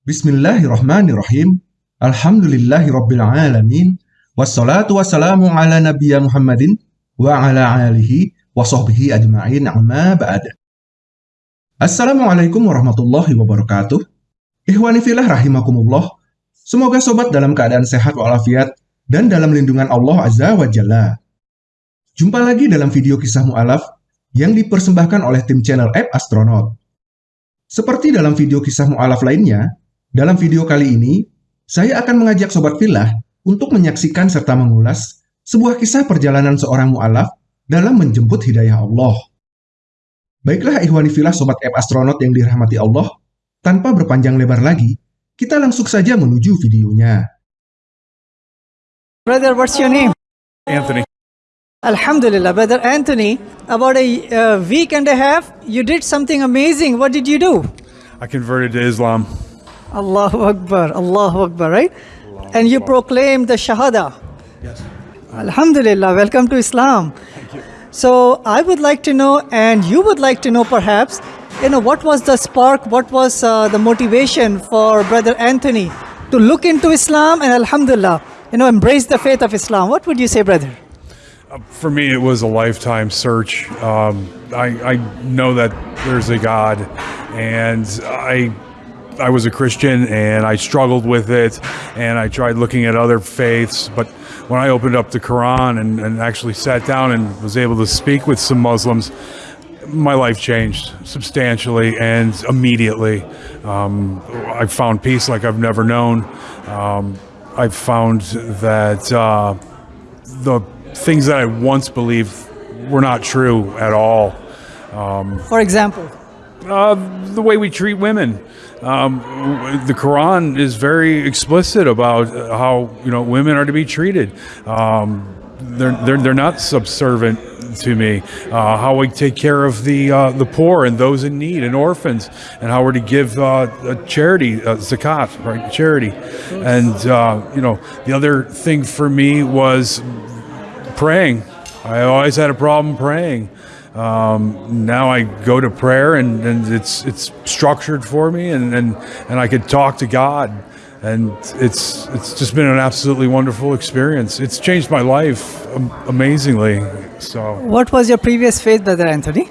Bismillahirrahmanirrahim. Alhamdulillahirabbil alamin. Wassalatu wassalamu ala nabiyya Muhammadin wa ala alihi wa sahbihi ajma'in amma ba'd. Assalamualaikum warahmatullahi wabarakatuh. Ikhwani filah rahimakumullah. Semoga sobat dalam keadaan sehat walafiat dan dalam lindungan Allah Azza wa Jalla. Jumpa lagi dalam video kisah mu'alaf yang dipersembahkan oleh tim channel App Astronaut. Seperti dalam video kisah mu'alaf lainnya, dalam video kali ini, saya akan mengajak Sobat Filah untuk menyaksikan serta mengulas sebuah kisah perjalanan seorang mu'alaf dalam menjemput hidayah Allah. Baiklah ikhwani filah Sobat App Astronaut yang dirahmati Allah, tanpa berpanjang lebar lagi, kita langsung saja menuju videonya. Brother, what's your name? Anthony. Alhamdulillah, Brother Anthony. About a uh, week and a half, you did something amazing. What did you do? I converted to Islam. Allahu Akbar, Allahu Akbar, right? And you proclaim the Shahada. Yes. Alhamdulillah, welcome to Islam. Thank you. So I would like to know, and you would like to know perhaps, you know, what was the spark, what was uh, the motivation for Brother Anthony to look into Islam and Alhamdulillah, you know, embrace the faith of Islam. What would you say, brother? For me, it was a lifetime search. Um, I, I know that there's a God, and I I was a Christian and I struggled with it and I tried looking at other faiths. But when I opened up the Quran and, and actually sat down and was able to speak with some Muslims, my life changed substantially and immediately. Um, I found peace like I've never known. Um, I found that uh, the things that I once believed were not true at all. For example, Uh, the way we treat women. Um, the Quran is very explicit about how you know women are to be treated. Um, they're, they're they're not subservient to me. Uh, how we take care of the uh, the poor and those in need and orphans, and how we're to give uh, charity, uh, zakat, right? Charity, and uh, you know the other thing for me was praying. I always had a problem praying. Um, now I go to prayer and, and it's it's structured for me and, and, and I could talk to God and it's it's just been an absolutely wonderful experience. It's changed my life amazingly. So what was your previous faith, Brother Anthony?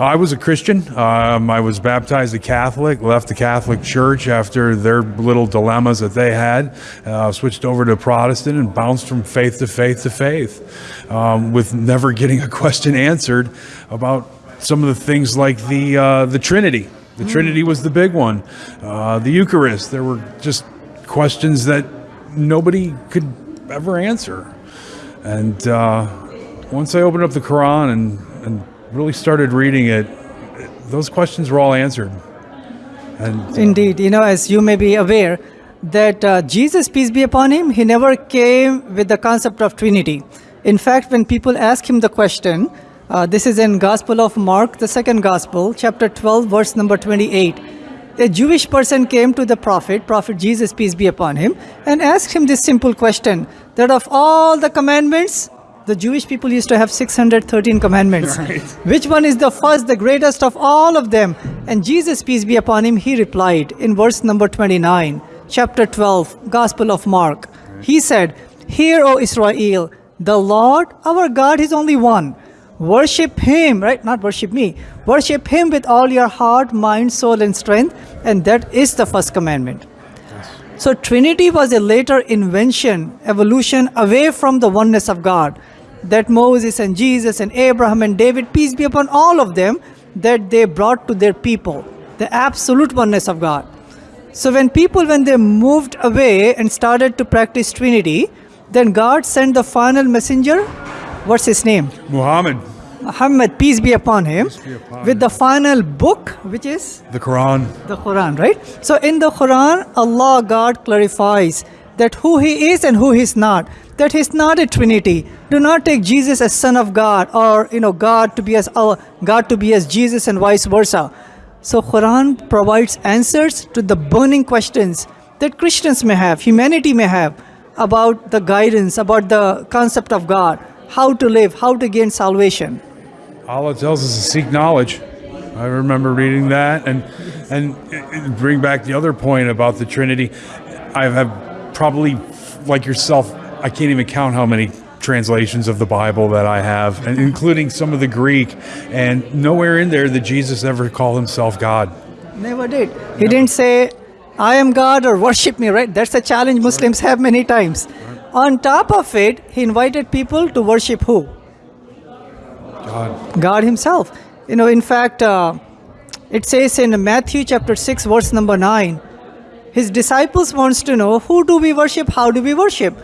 I was a Christian. Um, I was baptized a Catholic, left the Catholic Church after their little dilemmas that they had, uh, switched over to Protestant and bounced from faith to faith to faith, um, with never getting a question answered about some of the things like the uh, the Trinity. The Trinity was the big one. Uh, the Eucharist. There were just questions that nobody could ever answer. And uh, once I opened up the Quran and, and really started reading it, those questions were all answered. And Indeed, you know, as you may be aware, that uh, Jesus, peace be upon him, he never came with the concept of Trinity. In fact, when people ask him the question, uh, this is in Gospel of Mark, the second Gospel, chapter 12, verse number 28. A Jewish person came to the prophet, Prophet Jesus, peace be upon him, and asked him this simple question that of all the commandments, the Jewish people used to have 613 commandments. Which one is the first, the greatest of all of them? And Jesus, peace be upon him, he replied in verse number 29, chapter 12, Gospel of Mark. He said, Hear, O Israel, the Lord our God is only one. Worship him, right? Not worship me. Worship him with all your heart, mind, soul, and strength. And that is the first commandment. So Trinity was a later invention, evolution away from the oneness of God. That Moses and Jesus and Abraham and David, peace be upon all of them, that they brought to their people, the absolute oneness of God. So when people, when they moved away and started to practice Trinity, then God sent the final messenger. What's his name? Muhammad, Muhammad, peace be upon him, be upon with the final book, which is the Quran. the Quran, right? So in the Quran, Allah God clarifies that who He is and who He is not. That He is not a Trinity. Do not take Jesus as Son of God or you know God to be as God to be as Jesus and vice versa. So Quran provides answers to the burning questions that Christians may have, humanity may have about the guidance, about the concept of God, how to live, how to gain salvation. Allah tells us to seek knowledge. I remember reading that, and And bring back the other point about the Trinity. I have probably, like yourself, I can't even count how many translations of the Bible that I have, and including some of the Greek. And nowhere in there did Jesus ever call himself God. Never did. He didn't say, I am God or worship me, right? That's a challenge Muslims have many times. On top of it, he invited people to worship who? God. God Himself. You know, in fact, uh, it says in Matthew chapter 6, verse number 9, His disciples wants to know, who do we worship? How do we worship?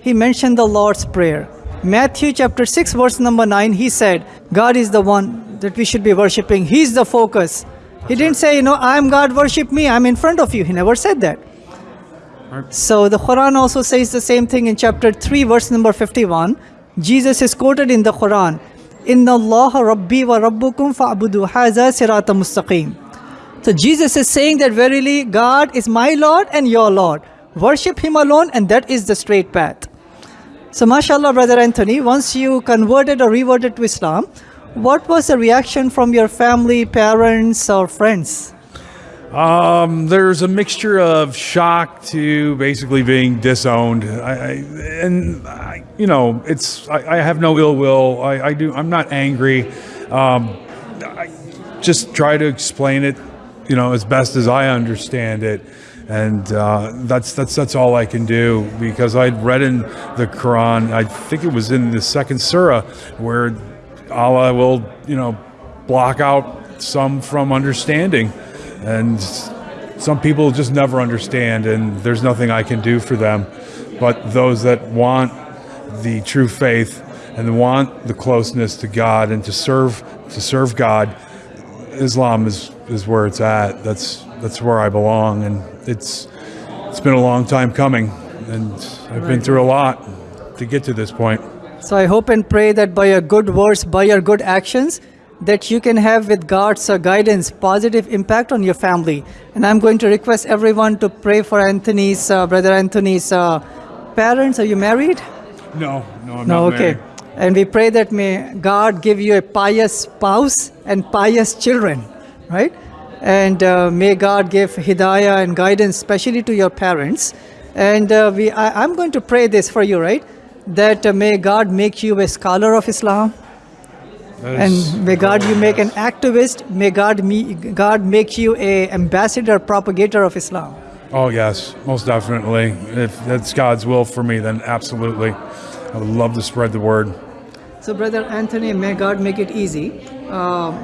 He mentioned the Lord's Prayer. Matthew chapter 6, verse number 9, he said, God is the one that we should be worshiping. He's the focus. He didn't say, you know, I'm God, worship me, I'm in front of you. He never said that. So the Quran also says the same thing in chapter 3, verse number 51. Jesus is quoted in the Quran, Inna Allah Rabbi wa Rabbukum fa'budu haza sirata mustaqim. So Jesus is saying that verily God is my Lord and your Lord. Worship Him alone and that is the straight path. So mashallah, Brother Anthony, once you converted or reverted to Islam, what was the reaction from your family, parents or friends? Um, there's a mixture of shock to basically being disowned. I, I and I, you know, it's I, I have no ill will. I, do. I'm not angry. Um, I just try to explain it, you know, as best as I understand it, and uh, that's that's that's all I can do because I'd read in the Quran. I think it was in the second surah where Allah will, you know, block out some from understanding and some people just never understand and there's nothing I can do for them but those that want the true faith and want the closeness to God and to serve to serve God Islam is is where it's at that's that's where I belong and it's it's been a long time coming and I've been through a lot to get to this point So I hope and pray that by your good words, by your good actions, that you can have with God's uh, guidance positive impact on your family. And I'm going to request everyone to pray for Anthony's, uh, brother Anthony's uh, parents. Are you married? no no I'm not. No, okay. married. And we pray that may God give you a pious spouse and pious children, right? And uh, may God give hidayah and guidance, especially to your parents. And uh, we, I, I'm going to pray this for you, right? That uh, may God make you a scholar of Islam, and may God you make an activist. May God me, God make you a ambassador, propagator of Islam. Oh yes, most definitely. If that's God's will for me, then absolutely. I would love to spread the word. So, Brother Anthony, may God make it easy. Um,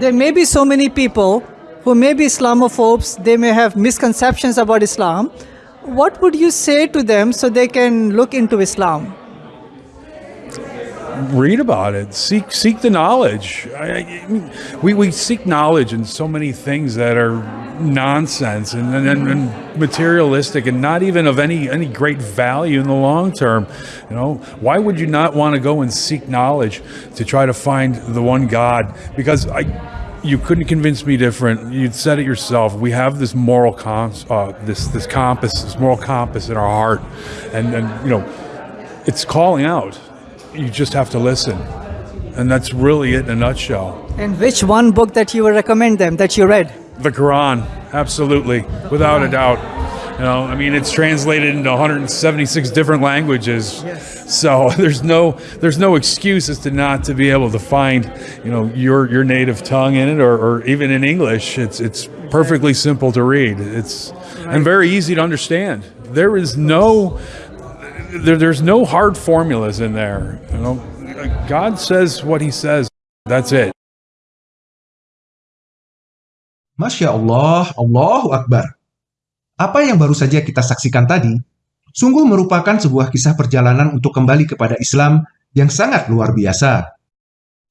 there may be so many people who may be Islamophobes, they may have misconceptions about Islam. What would you say to them so they can look into Islam? Read about it. Seek seek the knowledge. I, I, we we seek knowledge in so many things that are nonsense and, and, and materialistic and not even of any any great value in the long term. You know, why would you not want to go and seek knowledge to try to find the one God? Because I you couldn't convince me different. You said it yourself. We have this moral cons, uh, this this compass, this moral compass in our heart, and and you know, it's calling out. You just have to listen, and that's really it in a nutshell. And which one book that you would recommend them that you read? The Quran, absolutely, without a doubt. You know, I mean, it's translated into 176 different languages. Yes. So there's no there's no excuse as to not to be able to find, you know, your your native tongue in it, or, or even in English. It's it's perfectly simple to read. It's and very easy to understand. There is no there, there's no hard formulas in there. You know, God says what He says. That's it. Masya Allah, Allahu Akbar. Apa yang baru saja kita saksikan tadi, sungguh merupakan sebuah kisah perjalanan untuk kembali kepada Islam yang sangat luar biasa.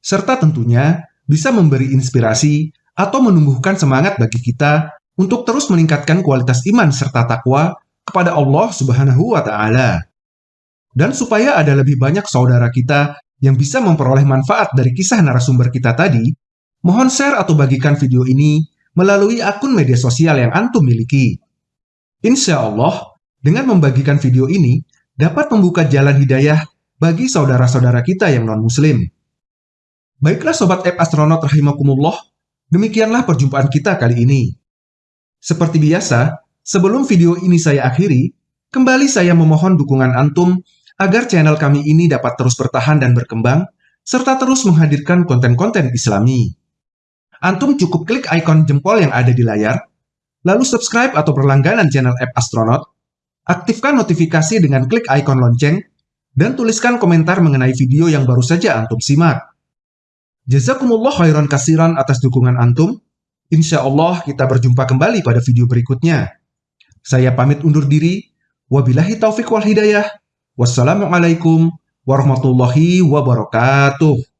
Serta tentunya bisa memberi inspirasi atau menumbuhkan semangat bagi kita untuk terus meningkatkan kualitas iman serta takwa kepada Allah Subhanahu wa taala. Dan supaya ada lebih banyak saudara kita yang bisa memperoleh manfaat dari kisah narasumber kita tadi, mohon share atau bagikan video ini melalui akun media sosial yang antum miliki. Insya Allah, dengan membagikan video ini dapat membuka jalan hidayah bagi saudara-saudara kita yang non-muslim. Baiklah Sobat App Astronaut Rahimakumullah, demikianlah perjumpaan kita kali ini. Seperti biasa, sebelum video ini saya akhiri, kembali saya memohon dukungan Antum agar channel kami ini dapat terus bertahan dan berkembang, serta terus menghadirkan konten-konten islami. Antum cukup klik ikon jempol yang ada di layar, lalu subscribe atau berlangganan channel App Astronaut, aktifkan notifikasi dengan klik ikon lonceng, dan tuliskan komentar mengenai video yang baru saja Antum simak. Jazakumullah khairan kasiran atas dukungan Antum. Insya Allah kita berjumpa kembali pada video berikutnya. Saya pamit undur diri. Wabillahi taufiq wal hidayah. Wassalamualaikum warahmatullahi wabarakatuh.